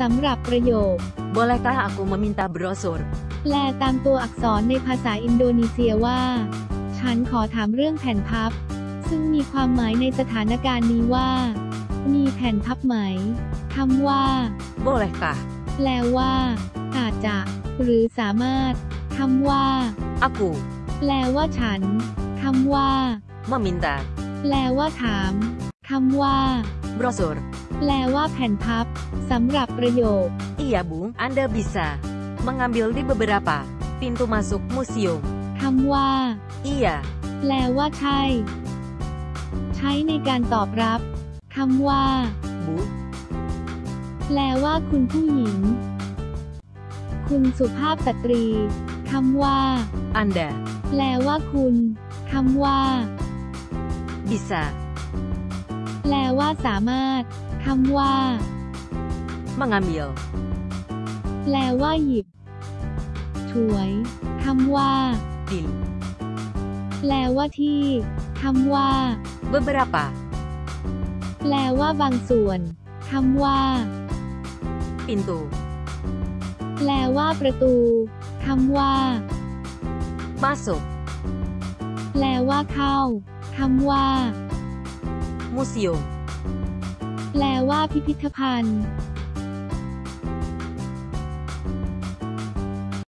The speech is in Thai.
สำหรับประโยค Bolehkah aku meminta brosur? แปลตามตัวอักษรในภาษาอินโดนีเซียว่า ฉันขอถามเรื่องแผ่นพับ ซึ่งมีความหมายในสถานการณ์นี้ว่า มีแผ่นพับไหมคำว่า Bolehkah แปลว่า อาจจะ หรือสามารถคำว่า aku แปลว่าฉันคำว่า meminta แปลว่าถามคำว่า brosur? แปลว่าแผ่นพับสำหรับประโยค Iya, Bu. Anda bisa mengambil di beberapa pintu masuk museum. คำว่า Iya, แปลว่าใช่ ใช้ในการตอบรับคำว่า Bu. แปลว่าคุณผู้หญิง คุณสุภาพสตรีคำว่า Anda แปลว่าคุณคำว่า bisa แปลว่าสามารถคำว่า mengambil แปลว่าหยิบ ถวยคำว่า di แปลว่าที่คำว่า beberapa แปลว่าบางส่วนคำว่า pintu แปลว่าประตูคำว่า masuk แปลว่าเข้าคำว่า museum แปลว่าพิพิธภัณฑ์